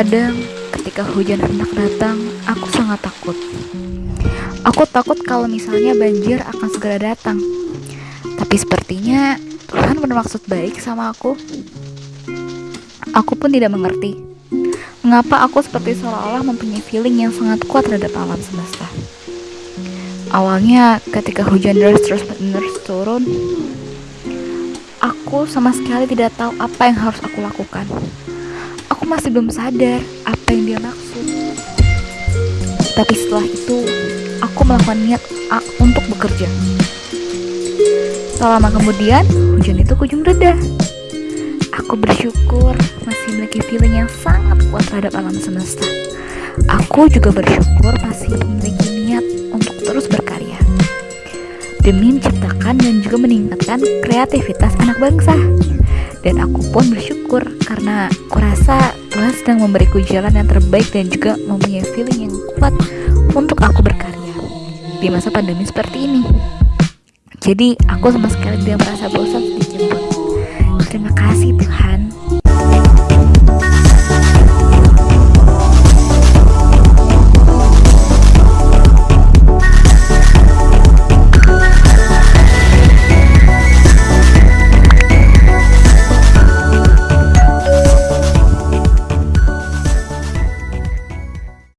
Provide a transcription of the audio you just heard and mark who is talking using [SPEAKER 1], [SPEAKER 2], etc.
[SPEAKER 1] Terkadang ketika hujan hendak datang, aku sangat takut. Aku takut kalau misalnya banjir akan segera datang. Tapi sepertinya Tuhan bermaksud baik sama aku. Aku pun tidak mengerti mengapa aku seperti seolah-olah mempunyai feeling yang sangat kuat terhadap alam semesta. Awalnya ketika hujan deras terus menerus turun, aku sama sekali tidak tahu apa yang harus aku lakukan. Masih belum sadar apa yang dia maksud. Tapi setelah itu, aku melakukan niat A untuk bekerja. Tak lama kemudian, hujan itu kunjung reda. Aku bersyukur masih memiliki feeling yang sangat kuat terhadap alam semesta. Aku juga bersyukur masih memiliki niat untuk terus berkarya demi menciptakan dan juga meningkatkan kreativitas anak bangsa. Dan aku pun bersyukur karena kurasa Tuhan sedang memberiku jalan yang terbaik dan juga mempunyai feeling yang kuat untuk aku berkarya di masa pandemi seperti ini. Jadi aku sama sekali tidak merasa bosan sedikit pun. Terima kasih Tuhan